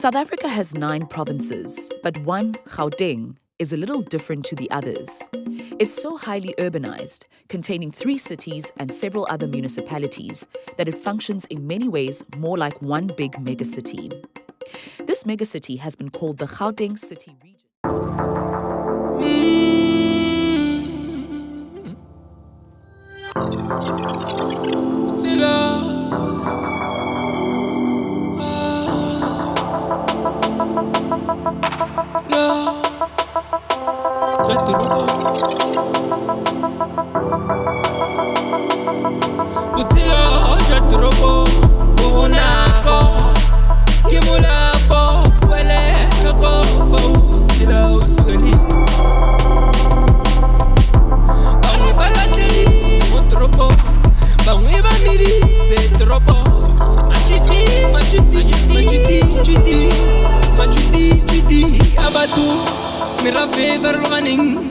South Africa has nine provinces, but one, Gauteng, is a little different to the others. It's so highly urbanized, containing three cities and several other municipalities, that it functions in many ways more like one big megacity. This megacity has been called the Gauteng City Region. Utilo jadrobo unako kimula bo wele kako fa utilo suli Bangwe balateli utrobo bangwe bamiri zetrobo machiti machiti machiti machiti machiti machiti abatu mirafe verloren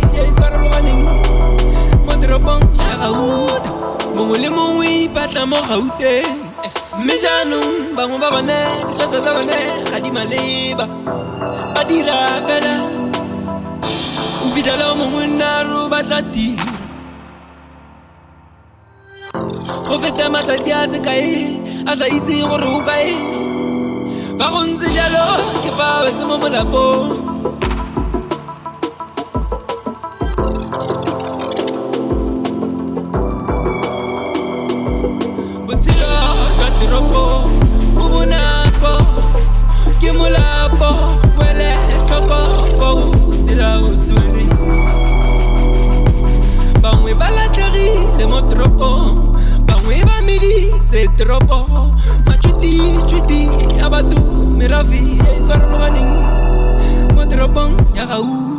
na morau te me jaanong bangwe ba bone disasa tsa bone ga di maleba ba dira fela o fitlhela o mongwe nnaro ba tla tiro go feta matsatsi a se kae a sa itse gore o kae ba go ntse jalo ke fa wetse mo molapong ropo ubunako kimulapo wele toko poutila usuni bangwe ba latlhegile mo toropong bangwe ba meditse toropo matšhwititšhwiti ya batho merafi e e farologaneng mo toropong ya gauu